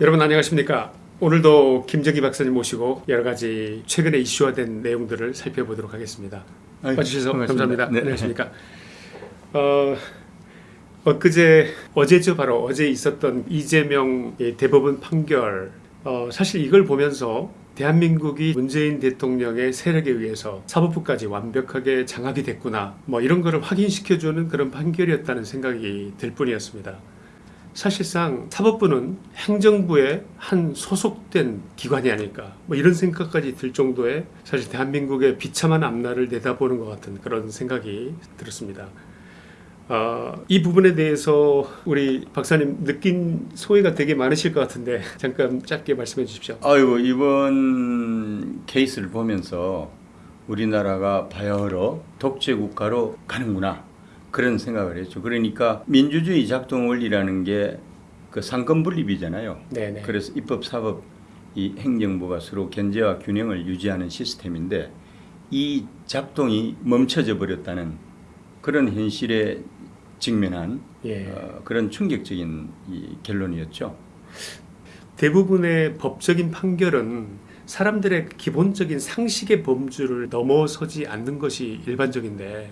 여러분 안녕하십니까? 오늘도 김정희 박사님 모시고 여러 가지 최근에 이슈화된 내용들을 살펴보도록 하겠습니다. 아이고, 와주셔서 반갑습니다. 감사합니다. 네. 안녕하십니까? 어, 엊그제 어제죠 바로 어제 있었던 이재명의 대법원 판결. 어, 사실 이걸 보면서 대한민국이 문재인 대통령의 세력에 의해서 사법부까지 완벽하게 장악이 됐구나 뭐 이런 거를 확인시켜주는 그런 판결이었다는 생각이 들 뿐이었습니다. 사실상 사법부는 행정부의 한 소속된 기관이 아닐까 뭐 이런 생각까지 들 정도의 사실 대한민국의 비참한 앞날을 내다보는 것 같은 그런 생각이 들었습니다. 어, 이 부분에 대해서 우리 박사님 느낀 소회가 되게 많으실 것 같은데 잠깐 짧게 말씀해 주십시오. 아이고 이번 케이스를 보면서 우리나라가 바야흐로 독재 국가로 가는구나 그런 생각을 했죠. 그러니까 민주주의 작동 원리라는 게 그 상권 분립이잖아요. 네네. 그래서 입법, 사법, 이 행정부가 서로 견제와 균형을 유지하는 시스템인데 이 작동이 멈춰져 버렸다는 그런 현실에 직면한 예. 어, 그런 충격적인 이 결론이었죠. 대부분의 법적인 판결은 사람들의 기본적인 상식의 범주를 넘어서지 않는 것이 일반적인데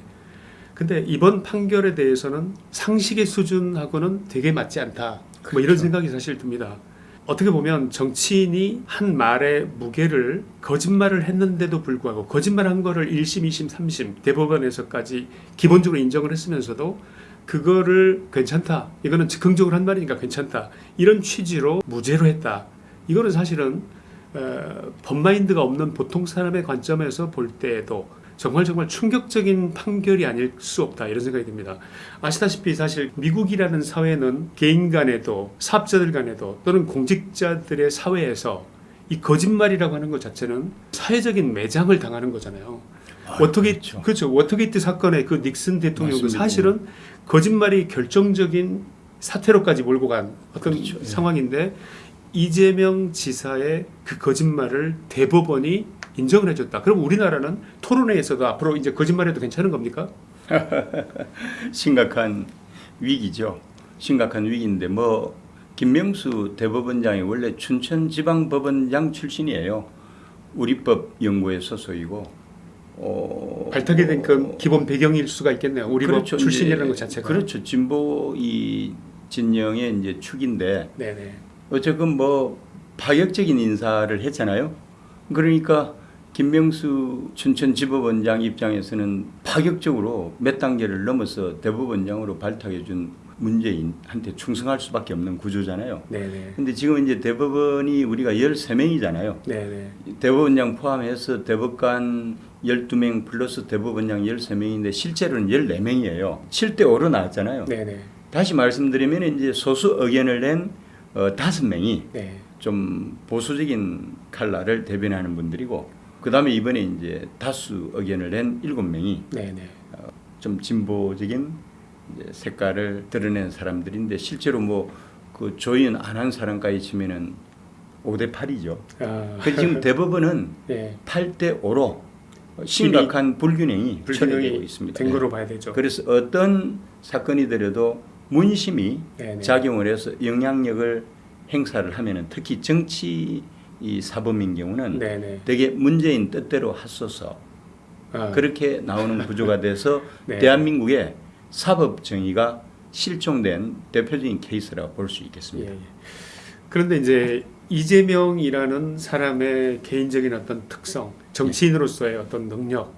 근데 이번 판결에 대해서는 상식의 수준하고는 되게 맞지 않다. 뭐 이런 그렇죠. 생각이 사실 듭니다. 어떻게 보면 정치인이 한 말의 무게를 거짓말을 했는데도 불구하고 거짓말한 거를 1심, 2심, 3심 대법원에서까지 기본적으로 인정을 했으면서도 그거를 괜찮다. 이거는 즉흥적으로 한 말이니까 괜찮다. 이런 취지로 무죄로 했다. 이거는 사실은 어, 법마인드가 없는 보통 사람의 관점에서 볼 때에도 정말 정말 충격적인 판결이 아닐 수 없다 이런 생각이 듭니다. 아시다시피 사실 미국이라는 사회는 개인 간에도 사업자들 간에도 또는 공직자들의 사회에서 이 거짓말이라고 하는 것 자체는 사회적인 매장을 당하는 거잖아요. 아유, 워터게이트 그렇죠. 그렇죠. 워터게이트 사건의 그 닉슨 대통령도. 사실은 거짓말이 결정적인 사태로까지 몰고 간 어떤 그렇죠. 예. 상황인데 이재명 지사의 그 거짓말을 대법원이 인정을 해줬다. 그럼 우리나라는 토론회에서도 앞으로 이제 거짓말해도 괜찮은 겁니까? 심각한 위기죠. 심각한 위기인데 뭐 김명수 대법원장이 원래 춘천지방법원장 출신이에요. 우리법 연구회 소속이고 어, 발탁이 된 그 기본 배경일 수가 있겠네요. 우리 그렇죠. 법 출신이라는 것 자체가. 그렇죠. 진보 이 진영의 이제 축인데 네네. 어쨌든 뭐 파격적인 인사를 했잖아요. 그러니까 김명수 춘천지법원장 입장에서는 파격적으로 몇 단계를 넘어서 대법원장으로 발탁해 준 문재인한테 충성할 수밖에 없는 구조잖아요. 네네. 근데 지금 이제 대법원이 우리가 13명이잖아요. 네네. 대법원장 포함해서 대법관 12명 플러스 대법원장 13명인데 실제로는 14명이에요. 7대 5로 나왔잖아요. 네네. 다시 말씀드리면 이제 소수 의견을 낸 어, 5명이 네. 좀 보수적인 칼라를 대변하는 분들이고 그다음에 이번에 이제 다수 의견을 낸 7명이 네네. 좀 진보적인 색깔을 드러낸 사람들인데 실제로 뭐 그 조인 안 한 사람까지 치면은 5대 8이죠. 아, 그 지금 대법원은 네. 8대 5로 심각한 불균형이 처리되고 있습니다. 된 거로 봐야 되죠. 그래서 어떤 사건이더라도 문심이 네네. 작용을 해서 영향력을 행사를 하면은 특히 정치 이 사범인 경우는 네네. 되게 문재인 뜻대로 하소서 아, 그렇게 나오는 구조가 돼서 네. 대한민국의 사법 정의가 실종된 대표적인 케이스라고 볼수 예, 있겠습니다. 예. 그런데 이제 이재명이라는 사람의 개인적인 어떤 특성, 정치인으로서의 어떤 능력,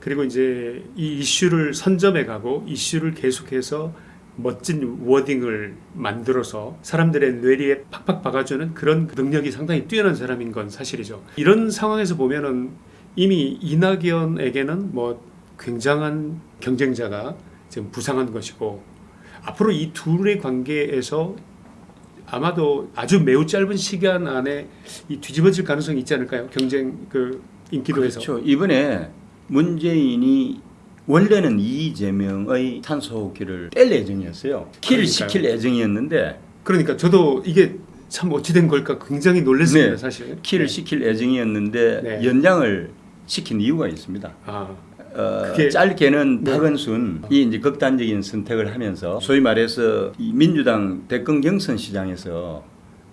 그리고 이제 이 이슈를 선점해 가고 이슈를 계속해서 멋진 워딩을 만들어서 사람들의 뇌리에 팍팍 박아주는 그런 능력이 상당히 뛰어난 사람인 건 사실이죠. 이런 상황에서 보면은 이미 이낙연에게는 뭐 굉장한 경쟁자가 지금 부상한 것이고 앞으로 이 둘의 관계에서 아마도 아주 매우 짧은 시간 안에 이 뒤집어질 가능성이 있지 않을까요? 경쟁 그 인기도에서. 그렇죠. 이번에 문재인이 원래는 이재명의 탄소호흡기를 뗄 예정이었어요. 킬 그러니까요. 시킬 예정이었는데 그러니까 저도 이게 참 어찌된 걸까 굉장히 놀랐습니다 네. 사실. 킬을 네. 시킬 예정이었는데 네. 연장을 시킨 이유가 있습니다. 아, 어, 짧게는 네. 박은순 이 이제 극단적인 선택을 하면서 소위 말해서 이 민주당 대권 경선 시장에서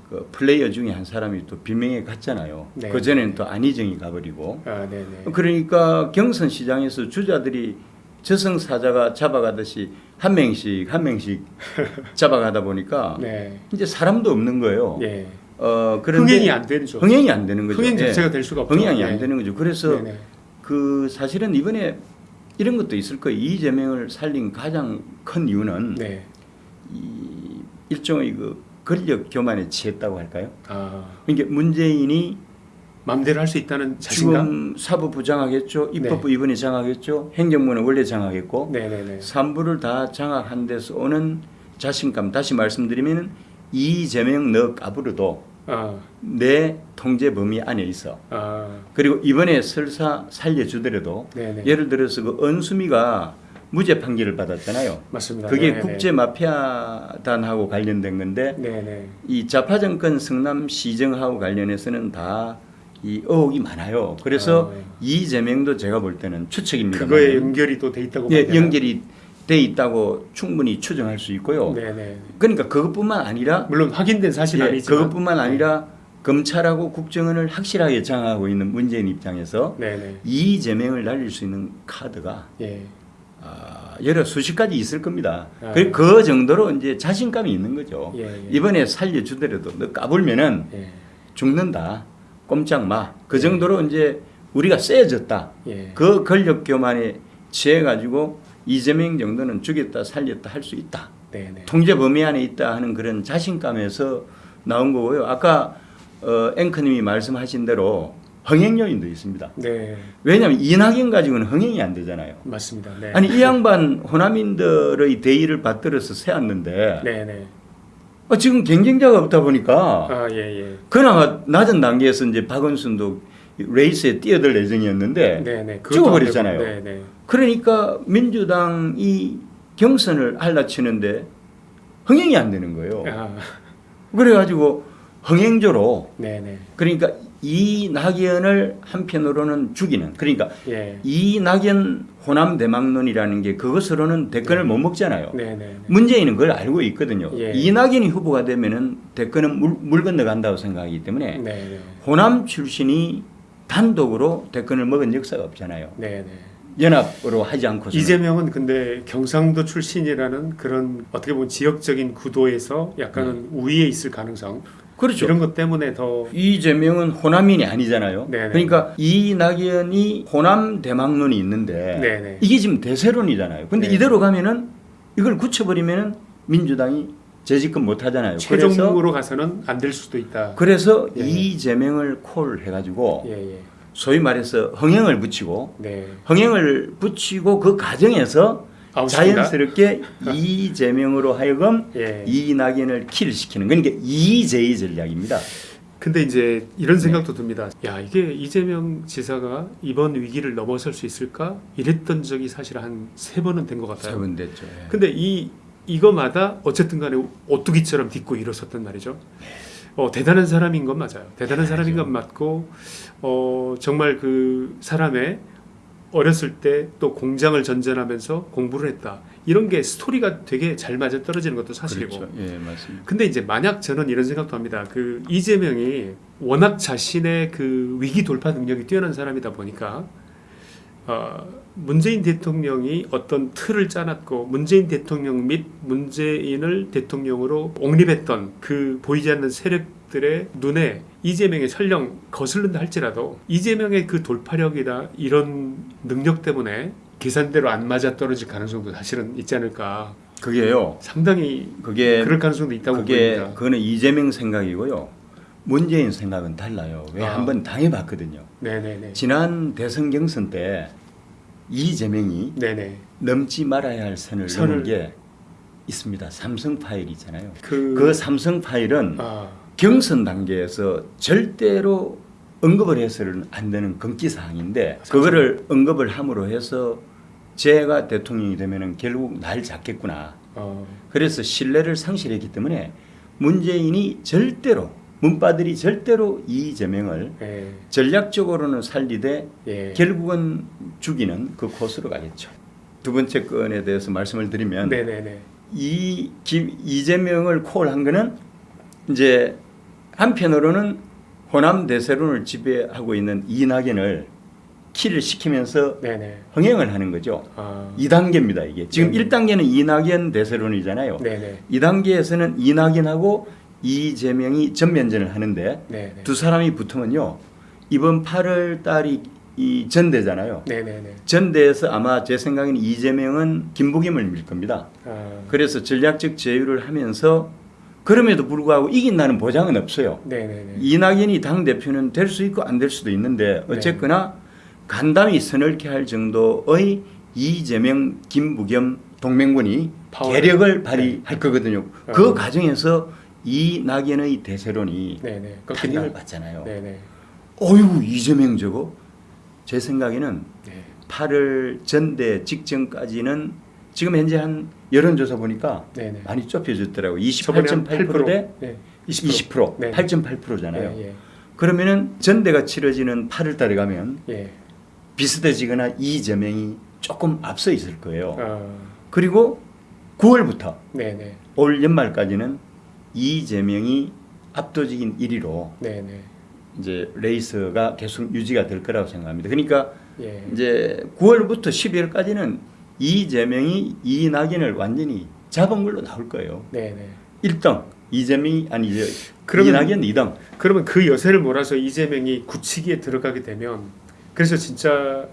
그 플레이어 중에 한 사람이 또 비명에 갔잖아요. 네. 그 전에는 또 안희정이 가버리고 아, 네네. 그러니까 경선 시장에서 주자들이 저승사자가 잡아가듯이 한 명씩 한 명씩 잡아가다 보니까 네. 이제 사람도 없는 거예요. 예. 어 그런데 흥행이 안 되죠. 흥행이 안 되는 거죠. 흥행 예. 자체가 될 수가 없죠. 흥행이 예. 안 되는 거죠. 그래서 네네. 그 사실은 이번에 이런 것도 있을 거예요. 이재명을 살린 가장 큰 이유는 네. 이 일종의 그 권력 교만에 취했다고 할까요? 아, 그러니까 문재인이 마음대로 할 수 있다는 자신감. 지금 사법부 장악했죠, 네. 입법부 이번에 장악했죠, 행정부는 원래 장악했고 네네네. 삼부를 다 장악한 데서 오는 자신감. 다시 말씀드리면 이재명 너 까부르도 아, 내 통제 범위 안에 있어. 아, 그리고 이번에 설사 살려주더라도 네네. 예를 들어서 그 은수미가 무죄 판결을 받았잖아요. 맞습니다. 그게 네네. 국제 마피아단하고 관련된 건데 네네. 이 좌파 정권 성남 시정하고 관련해서는 다 이 의혹이 많아요. 그래서 아. 이재명도 제가 볼 때는 추측입니다. 그거에 연결이 또 돼 있다고 예, 봐야 되나요? 연결이 돼 있다고 충분히 추정할 수 있고요. 네네. 그러니까 그것뿐만 아니라 물론 확인된 사실 예, 은 아니지만 그것뿐만 아니라 검찰하고 국정원을 확실하게 장악하고 있는 문재인 입장에서 네네. 이재명을 날릴 수 있는 카드가 예. 아, 여러 수십 가지 있을 겁니다. 아. 그, 그 정도로 이제 자신감이 있는 거죠. 예, 예. 이번에 살려주더라도 너 까불면은 예. 죽는다. 꼼짝 마. 그 예. 정도로 이제 우리가 세졌다. 예. 그 권력 교만에 취해가지고 이재명 정도는 죽였다 살렸다 할 수 있다. 네네. 통제 범위 안에 있다 하는 그런 자신감에서 나온 거고요. 아까 어, 앵커님이 말씀하신 대로 흥행 요인도 있습니다. 네. 왜냐하면 이낙연 가지고는 흥행이 안 되잖아요. 맞습니다. 네. 아니 이 양반 호남인들의 대의를 받들어서 세웠는데 네네. 어, 지금 경쟁자가 없다 보니까 아, 예, 예. 그나마 낮은 단계에서 이제 박원순도 레이스에 뛰어들 예정이었는데. 그것도 죽어버렸잖아요. 그러니까 민주당이 경선을 할라치는데 흥행이 안 되는 거예요. 아, 그래가지고 흥행조로 네네. 그러니까 이 낙연을 한편으로는 죽이는 그러니까 예. 이 낙연 호남 대망론이라는 게 그것으로는 대권을 네. 못 먹잖아요. 네네. 문재인은 그걸 알고 있거든요. 예. 이낙연이 후보가 되면은 대권은 물, 물 건너간다고 생각하기 때문에 네네. 호남 출신이 단독으로 대권을 먹은 역사가 없잖아요. 네네. 연합으로 하지 않고서 이재명은 근데 경상도 출신이라는 그런 어떻게 보면 지역적인 구도에서 약간은 우위에 있을 가능성 그렇죠. 이런 것 때문에 더 이재명은 호남인이 아니잖아요. 네네. 그러니까 이낙연이 호남 대망론이 있는데 네네. 이게 지금 대세론이잖아요. 근데 네. 이대로 가면은 이걸 굳혀버리면은 민주당이 재집권 못 하잖아요. 최종으로 가서는 안 될 수도 있다. 그래서 예. 이재명을 콜 해가지고 예예. 소위 말해서 흥행을 붙이고 네. 흥행을 붙이고 그 과정에서 아웃시킨다? 자연스럽게 이재명으로 하여금 예. 이낙연을 킬시키는 그러니까 이재희 전략입니다. 근데 이제 이런 생각도 듭니다. 야 이게 이재명 지사가 이번 위기를 넘어설 수 있을까? 이랬던 적이 사실 한 세 번은 된 것 같아요. 세 번 됐죠. 예. 근데 이 이거마다 어쨌든 간에 오뚜기처럼 딛고 일어섰단 말이죠. 어, 대단한 사람인 건 맞아요. 대단한 사람인 건 맞고 어, 정말 그 사람의 어렸을 때 또 공장을 전전하면서 공부를 했다. 이런 게 스토리가 되게 잘 맞아 떨어지는 것도 사실이고. 그렇죠. 예, 맞습니다. 근데 이제 만약 저는 이런 생각도 합니다. 그 이재명이 워낙 자신의 그 위기 돌파 능력이 뛰어난 사람이다 보니까 어, 문재인 대통령이 어떤 틀을 짜놨고 문재인 대통령 및 문재인을 대통령으로 옹립했던 그 보이지 않는 세력들의 눈에 이재명이 설령 거슬른다 할지라도 이재명의 그 돌파력이나 이런 능력 때문에 계산대로 안 맞아 떨어질 가능성도 사실은 있지 않을까. 그게요. 상당히 그게 그럴 가능성도 있다고 그게 보입니다. 그거는 이재명 생각이고요. 문재인 생각은 달라요. 왜 아. 한번 당해봤거든요. 네네네. 지난 대선 경선 때 이재명이 네네. 넘지 말아야 할 선을, 선을- 넘은 게 있습니다. 삼성 파일 있잖아요. 그, 그 삼성 파일은 아, 경선 단계에서 절대로 언급을 해서는 안 되는 금기 사항인데 삼성. 그거를 언급을 함으로 해서 제가 대통령이 되면은 결국 날 잡겠구나. 어, 그래서 신뢰를 상실했기 때문에 문재인이 절대로 문바들이 절대로 이재명을 예. 전략적으로는 살리되 예. 결국은 죽이는 그 코스로 가겠죠. 두 번째 건에 대해서 말씀을 드리면 네네네. 이 김, 이재명을 콜한 거는 이제 한편으로는 호남 대세론을 지배하고 있는 이낙연을 키를 시키면서 네네. 흥행을 하는 거죠. 아. 2단계입니다, 이게. 지금 네네. 1단계는 이낙연 대세론이잖아요. 네네. 2단계에서는 이낙연하고 이재명이 전면전을 하는데 네 네. 두 사람이 붙으면요. 이번 8월 달이 이 전대잖아요. 네네네. 전대에서 아마 제 생각에는 이재명은 김부겸을 밀 겁니다. 아. 그래서 전략적 제휴를 하면서 그럼에도 불구하고 이긴다는 보장은 없어요. 네네네. 이낙연이 당 대표는 될 수 있고 안 될 수도 있는데 어쨌거나 간담이 서늘케 할 정도의 이재명, 김부겸 동맹군이 파워를- 계력을 발휘할 거거든요. 아. 그 과정에서 이 낙연의 대세론이 네네. 타격을 꺾인다. 받잖아요. 네네. 어휴 이재명 저거 제 생각에는 네. 8월 전대 직전까지는 지금 현재 한 여론조사 보니까 네네. 많이 좁혀졌더라고요. 저번에 한 28.8%대 네. 20%, 20%. 네. 8.8%잖아요. 예, 예. 그러면은 전대가 치러지는 8월 달에 가면 예. 비슷해지거나 이재명이 조금 앞서 있을 거예요. 아. 그리고 9월부터 네네. 올 연말까지는 이재명이 압도적인 1위로 네네. 이제 레이스가 계속 유지가 될 거라고 생각합니다. 그러니까 예. 이제 9월부터 12월까지는 이재명이 이낙연을 완전히 잡은 걸로 나올 거예요. 네네. 1등 이재명이 아니 이제 그러면- 이낙연 2등. 그러면 그 여세를 몰아서 이재명이 굳히기에 들어가게 되면 그래서 진짜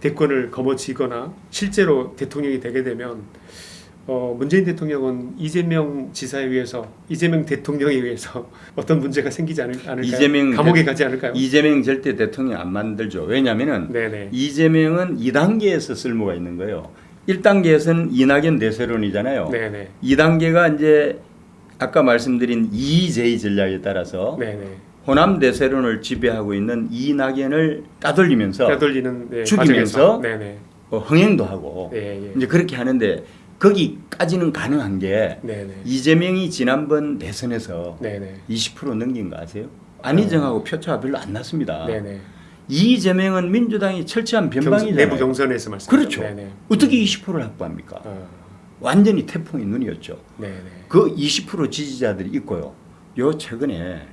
대권을 거머쥐거나 실제로 대통령이 되게 되면 어, 문재인 대통령은 이재명 지사에 의해서 이재명 대통령에 의해서 어떤 문제가 생기지 않을, 않을까요? 이재명 감옥에 대- 가지 않을까요? 이재명 절대 대통령 안 만들죠. 왜냐하면은 네네. 이재명은 2단계에서 쓸모가 있는 거예요. 1단계에서는 이낙연 대세론이잖아요. 네네. 2단계가 이제 아까 말씀드린 EJ 전략에 따라서 네네. 호남 대세론을 지배하고 있는 이낙연을 따돌리면서 따돌리는 네, 죽이면서. 어, 흥행도 하고 예, 예. 이제 그렇게 하는데 거기까지는 가능한 게 네네. 이재명이 지난번 대선에서 네네. 20% 넘긴 거 아세요? 안희정하고 표차가 별로 안 났습니다. 네네. 이재명은 민주당이 철저한 변방이잖아요. 내부 경선에서 말씀. 그렇죠. 네네. 어떻게 20%를 확보합니까? 아, 완전히 태풍의 눈이었죠. 네네. 그 20% 지지자들이 있고요. 요 최근에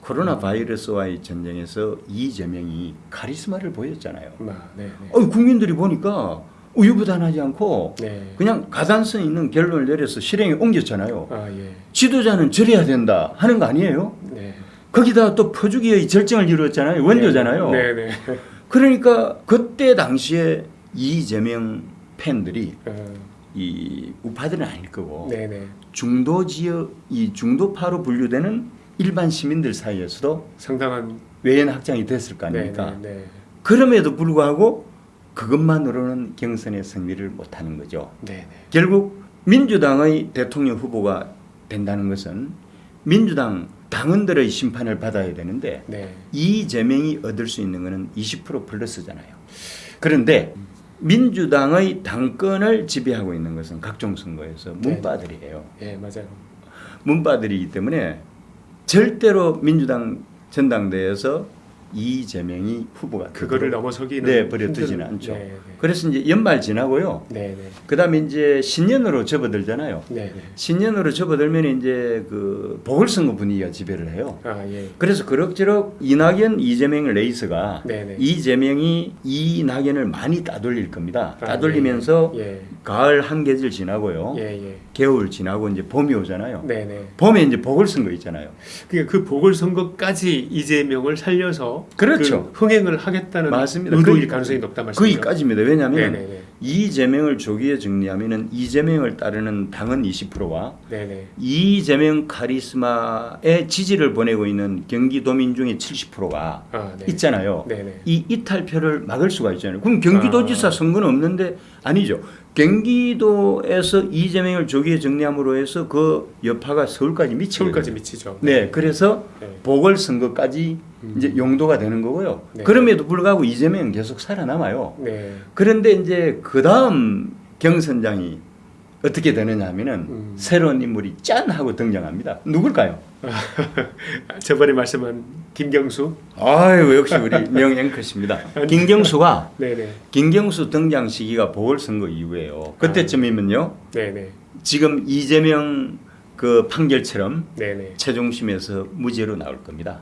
코로나 바이러스와의 전쟁에서 이재명이 카리스마를 보였잖아요. 아, 네 네. 어, 국민들이 보니까 우유부단하지 않고 네. 그냥 가단성 있는 결론을 내려서 실행에 옮겼잖아요. 아 예. 지도자는 저래야 된다 하는 거 아니에요? 네. 거기다 또 퍼주기의 절정을 이루었잖아요. 원조잖아요. 네네. 그러니까 그때 당시에 이재명 팬들이 어, 이 우파들은 아닐 거고. 중도 지역 이 중도파로 분류되는 일반 시민들 사이에서도 상당한 외연 확장이 됐을 거 아닙니까? 네. 그럼에도 불구하고 그것만으로는 경선의 승리를 못하는 거죠. 네네. 결국 민주당의 대통령 후보가 된다는 것은 민주당 당원들의 심판을 받아야 되는데 네. 이재명이 얻을 수 있는 것은 20% 플러스잖아요. 그런데 민주당의 당권을 지배하고 있는 것은 각종 선거에서 네. 문바들이에요. 예 맞아요. 문바들이기 때문에 절대로 민주당 전당대회에서 이재명이 후보가 그거를 넘어서기는 네, 버려두지는 힘든- 않죠. 네 네. 그래서 이제 연말 지나고요. 네네. 그 다음에 이제 신년으로 접어들잖아요. 네네. 신년으로 접어들면 이제 그 보궐선거 분위기가 지배를 해요. 아 예. 그래서 그럭저럭 이낙연, 이재명 레이스가 네네. 이재명이 이낙연을 많이 따돌릴 겁니다. 아, 따돌리면서 예. 가을 한계절 지나고요. 예 예. 겨울 지나고 이제 봄이 오잖아요. 네네. 봄에 이제 보궐선거 있잖아요. 그러니까 그 보궐선거까지 이재명을 살려서 그렇죠. 그 흥행을 하겠다는 맞습니다. 의도일 거기- 가능성이 높다 말씀이죠. 거기까지입니다. 왜냐하면 네네네. 이재명을 조기에 정리하면은 이재명을 따르는 당은 20%와 네네. 이재명 카리스마에 지지를 보내고 있는 경기도민 중에 70%가 아 네. 있잖아요. 네네. 이 이탈표를 막을 수가 있잖아요. 그럼 경기도지사 아. 선거는 없는데 아니죠. 경기도에서 이재명을 조기에 정리함으로 해서 그 여파가 서울까지 미치거든요. 서울까지 미치죠. 네, 그래서 네. 보궐선거까지 음. 이제 용도가 되는 거고요. 네. 그럼에도 불구하고 이재명은 계속 살아남아요. 네. 그런데 이제 그 다음 경선장이 어떻게 되느냐 하면은 음. 새로운 인물이 짠 하고 등장합니다. 누굴까요? 저번에 말씀한 김경수. 아유 역시 우리 명 앵커십니다. 김경수가 네네. 김경수 등장 시기가 보궐선거 이후에요. 그때쯤이면요. 네네. 지금 이재명 그 판결처럼 네네. 최종심에서 무죄로 나올 겁니다.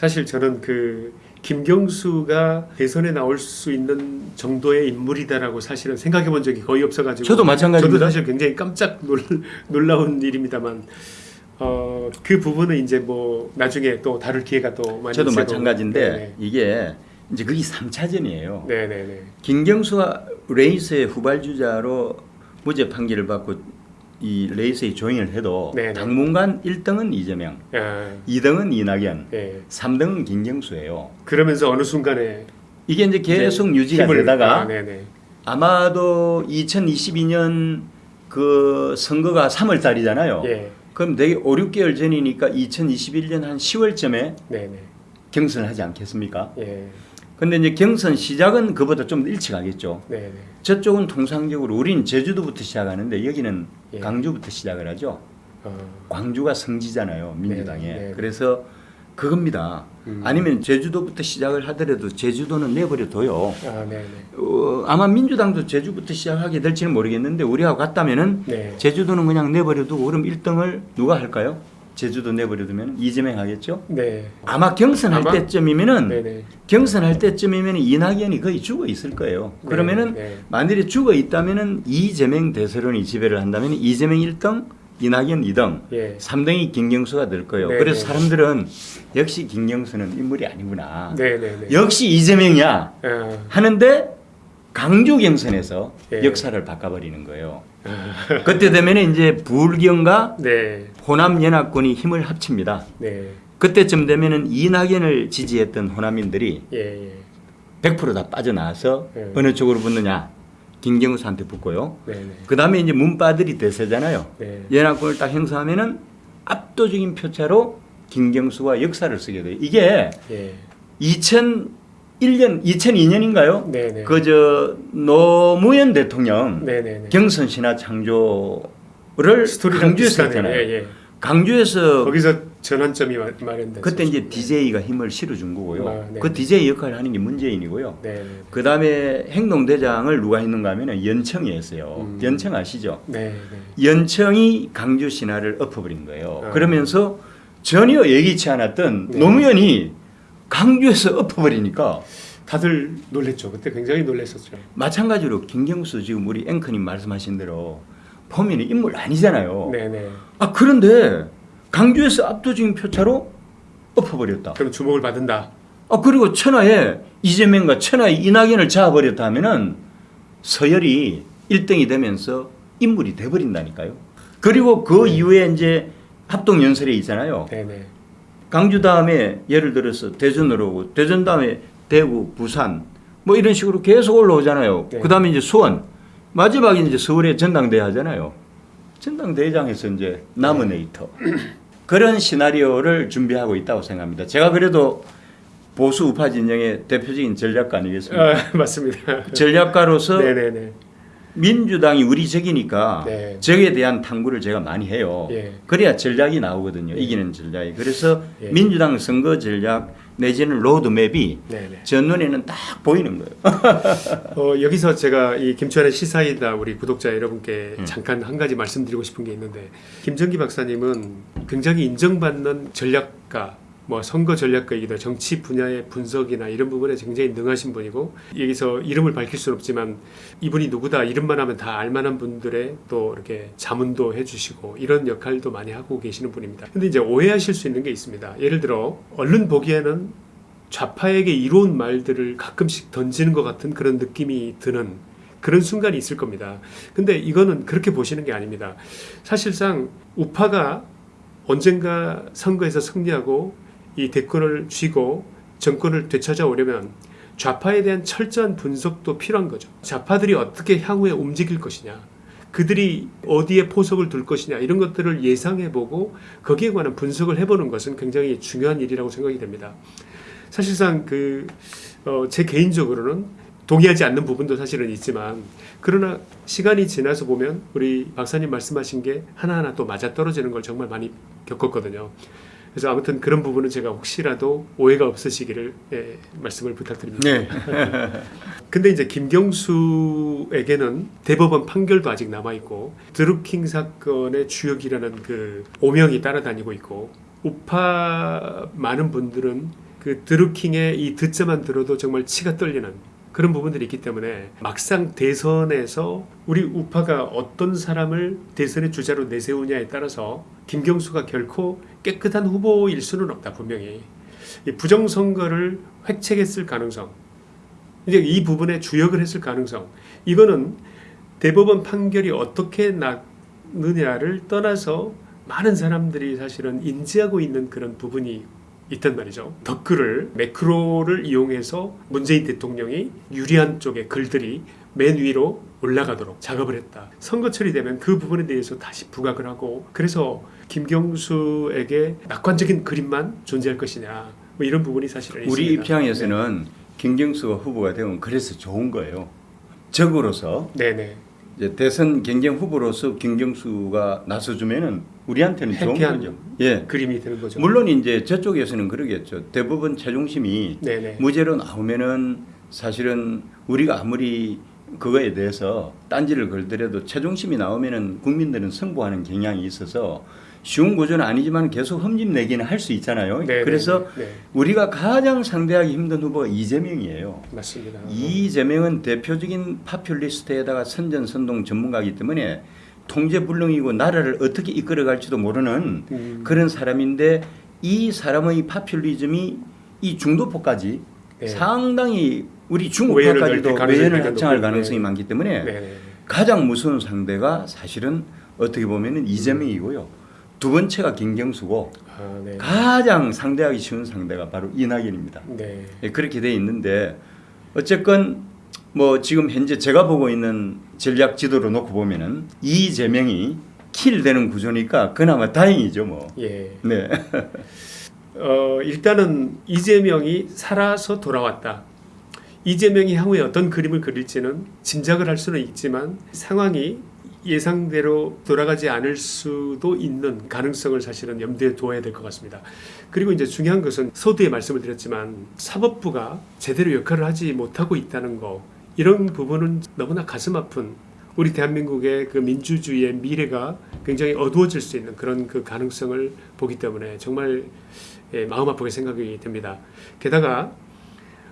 사실 저는 그 김경수가 대선에 나올 수 있는 정도의 인물이다라고 사실은 생각해 본 적이 거의 없어가지고 저도 마찬가지입니다. 저도 사실 굉장히 깜짝 놀, 놀라운 일입니다만 어, 그 부분은 이제 뭐 나중에 또 다룰 기회가 또 많이 저도 마찬가지인데 거고. 이게 이제 그게 3차전이에요. 네네. 네네네. 김경수가 레이스의 후발주자로 무죄 판결을 받고 이 레이스에 조인을 해도 네네. 당분간 1등은 이재명, 아, 2등은 이낙연, 네. 3등은 김경수예요. 그러면서 어느 순간에 이게 이제 계속 유지가 힘을- 되다가 아, 네네. 아마도 2022년 그 선거가 3월 달이잖아요. 예. 그럼 되게 5, 6개월 전이니까 2021년 한 10월쯤에 네네. 경선을 하지 않겠습니까? 예. 근데 이제 경선 시작은 그보다 좀 일찍 하겠죠. 네네. 저쪽은 통상적으로 우린 제주도부터 시작하는데 여기는 예. 강주부터 시작을 하죠. 어, 광주가 성지잖아요, 민주당에. 네, 네. 그래서 그겁니다. 음. 아니면 제주도부터 시작을 하더라도 제주도는 내버려둬요. 아, 네네. 어, 아마 민주당도 제주부터 시작하게 될지는 모르겠는데 우리하고 같다면 은 네. 제주도는 그냥 내버려두고 그럼 1등을 누가 할까요? 제주도 내버려두면 이재명 하겠죠? 네. 아마 경선할 아마? 때쯤이면은 네네. 경선할 때쯤이면 이낙연이 거의 죽어 있을 거예요. 네, 그러면은 네. 만일에 죽어 있다면은 이재명 대세론이 지배를 한다면 이재명 1등, 이낙연 2등, 예. 3등이 김경수가 될 거예요. 네, 그래서 네. 사람들은 역시 김경수는 인물이 아니구나. 네네네. 역시 이재명이야 아, 하는데 강조 경선에서 예. 역사를 바꿔버리는 거예요. 그때 되면 이제 불경과 네. 호남연합군이 힘을 합칩니다. 네. 그때쯤 되면 이낙연을 지지했던 호남인들이 예. 예. 100%다 빠져나와서 예. 어느 쪽으로 붙느냐 김경수한테 붙고요. 네, 네. 그 다음에 이제 문바들이 대세잖아요. 네. 연합군을 딱 행사하면 압도적인 표차로 김경수가 역사를 쓰게 돼요. 이게 예. 2000 1년 2002년인가요? 네네. 그저 노무현 대통령 네네. 경선 신화 창조를 강주에서 했잖아요. 예, 예. 강주에서 거기서 전환점이 마련됐죠. 그때 이제 네. DJ가 힘을 실어준 거고요. 아, 그 DJ 역할을 하는 게 문재인이고요. 그 다음에 행동대장을 누가 했는가 하면 연청이 했어요. 음. 연청 아시죠? 네. 연청이 강주 신화를 엎어버린 거예요. 아, 그러면서 전혀 예기치 않았던 노무현이 강주에서 엎어버리니까 다들 놀랬죠. 그때 굉장히 놀랬었죠. 마찬가지로 김경수 지금 우리 앵커님 말씀하신 대로 보면 인물 아니잖아요. 네네. 아 그런데 강주에서 압도적인 표차로 엎어버렸다. 그럼 주목을 받은다. 아 그리고 천하에 이재명과 천하에 이낙연을 잡아버렸다 하면은 서열이 1등이 되면서 인물이 돼버린다니까요. 그리고 그 네. 이후에 이제 합동 연설에 있잖아요. 네네. 강주 다음에 예를 들어서 대전으로 오고 대전 다음에 대구, 부산 뭐 이런 식으로 계속 올라오잖아요. 네. 그 다음에 이제 수원 마지막에 이제 서울에 전당대회 하잖아요. 전당대회장에서 이제 나무네이터 그런 시나리오를 준비하고 있다고 생각합니다. 제가 그래도 보수 우파 진영의 대표적인 전략가 아니겠습니까? 아, 맞습니다. 전략가로서 네네네. 민주당이 우리 적이니까 네. 적에 대한 탐구를 제가 많이 해요. 예. 그래야 전략이 나오거든요. 예. 이기는 전략이. 그래서 예. 민주당 선거 전략 내지는 로드맵이 네네. 제 눈에는 딱 보이는 거예요. 어, 여기서 제가 이 김천의 시사이다 우리 구독자 여러분께 음. 잠깐 한 가지 말씀드리고 싶은 게 있는데 김정기 박사님은 굉장히 인정받는 전략가 뭐 선거 전략가이기도 정치 분야의 분석이나 이런 부분에 굉장히 능하신 분이고 여기서 이름을 밝힐 수는 없지만 이분이 누구다 이름만 하면 다 알만한 분들의 또 이렇게 자문도 해주시고 이런 역할도 많이 하고 계시는 분입니다. 근데 이제 오해하실 수 있는 게 있습니다. 예를 들어 얼른 보기에는 좌파에게 이로운 말들을 가끔씩 던지는 것 같은 그런 느낌이 드는 그런 순간이 있을 겁니다. 근데 이거는 그렇게 보시는 게 아닙니다. 사실상 우파가 언젠가 선거에서 승리하고 이 대권을 쥐고 정권을 되찾아오려면 좌파에 대한 철저한 분석도 필요한 거죠. 좌파들이 어떻게 향후에 움직일 것이냐. 그들이 어디에 포석을 둘 것이냐 이런 것들을 예상해보고 거기에 관한 분석을 해보는 것은 굉장히 중요한 일이라고 생각이 됩니다. 사실상 그 어, 제 개인적으로는 동의하지 않는 부분도 사실은 있지만 그러나 시간이 지나서 보면 우리 박사님 말씀하신 게 하나하나 또 맞아떨어지는 걸 정말 많이 겪었거든요. 그래서 아무튼 그런 부분은 제가 혹시라도 오해가 없으시기를 예, 말씀을 부탁드립니다. 네. 근데 이제 김경수에게는 대법원 판결도 아직 남아 있고 드루킹 사건의 주역이라는 그 오명이 따라다니고 있고 우파 많은 분들은 그 드루킹의 이 듣자만 들어도 정말 치가 떨리는 그런 부분들이 있기 때문에 막상 대선에서 우리 우파가 어떤 사람을 대선의 주자로 내세우냐에 따라서 김경수가 결코 깨끗한 후보일 수는 없다 분명히 이 부정선거를 획책했을 가능성 이제 이 부분에 주역을 했을 가능성 이거는 대법원 판결이 어떻게 나느냐를 떠나서 많은 사람들이 사실은 인지하고 있는 그런 부분이 있단 말이죠. 덧글을 매크로를 이용해서 문재인 대통령이 유리한 쪽의 글들이 맨 위로 올라가도록 작업을 했다. 선거철이 되면 그 부분에 대해서 다시 부각을 하고 그래서 김경수에게 낙관적인 그림만 존재할 것이냐 뭐 이런 부분이 사실은 우리 있습니다. 입장에서는 김경수가 후보가 되면 그래서 좋은 거예요. 적으로서 네, 네. 이제 대선 경쟁 후보로서 김경수가 나서주면은 우리한테는 좋은 거죠. 예. 그림이 되는 거죠. 물론 이제 저쪽에서는 그러겠죠. 대부분 최종심이 네, 네. 무죄로 나오면은 사실은 우리가 아무리 그거에 대해서 딴지를 걸더라도 최종심이 나오면은 국민들은 승부하는 경향이 있어서 쉬운 구조는 아니지만 계속 흠집 내기는 할 수 있잖아요. 네, 그래서 네, 네. 우리가 가장 상대하기 힘든 후보가 이재명이에요. 맞습니다. 이재명은 대표적인 파퓰리스트에다가 선전선동 전문가이기 때문에 통제불능이고 나라를 어떻게 이끌어갈지도 모르는 음, 그런 사람인데 이 사람의 파퓰리즘이 이 중도포까지 네. 상당히 우리 중국파까지도 외연을 확장할 가능성이 네. 많기 때문에 네, 네. 가장 무서운 상대가 사실은 어떻게 보면 은 이재명이고요. 두 번째가 김경수고 아, 네. 가장 상대하기 쉬운 상대가 바로 이낙연입니다. 네. 예, 그렇게 돼 있는데 어쨌건 뭐 지금 현재 제가 보고 있는 전략 지도로 놓고 보면은 이재명이 킬 되는 구조니까 그나마 다행이죠 뭐. 예. 네. 어, 일단은 이재명이 살아서 돌아왔다. 이재명이 향후에 어떤 그림을 그릴지는 짐작을 할 수는 있지만 상황이 예상대로 돌아가지 않을 수도 있는 가능성을 사실은 염두에 두어야 될 것 같습니다. 그리고 이제 중요한 것은 서두에 말씀을 드렸지만 사법부가 제대로 역할을 하지 못하고 있다는 거 이런 부분은 너무나 가슴 아픈 우리 대한민국의 그 민주주의의 미래가 굉장히 어두워질 수 있는 그런 그 가능성을 보기 때문에 정말 예, 마음 아프게 생각이 됩니다. 게다가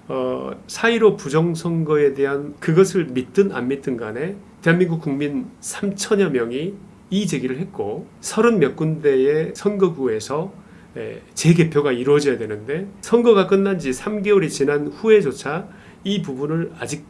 어, 4.15 부정선거에 대한 그것을 믿든 안 믿든 간에 대한민국 국민 3천여 명이 이의 제기를 했고 30몇 군데의 선거구에서 예, 재개표가 이루어져야 되는데 선거가 끝난 지 3개월이 지난 후에조차 이 부분을 아직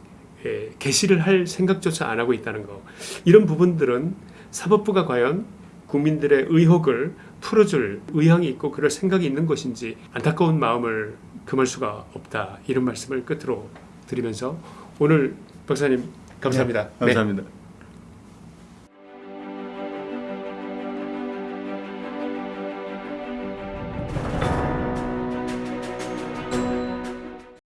예, 개시를 할 생각조차 안 하고 있다는 거. 이런 부분들은 사법부가 과연 국민들의 의혹을 풀어줄 의향이 있고 그럴 생각이 있는 것인지 안타까운 마음을 금할 수가 없다. 이런 말씀을 끝으로 드리면서 오늘 박사님 감사합니다. 감사합니다.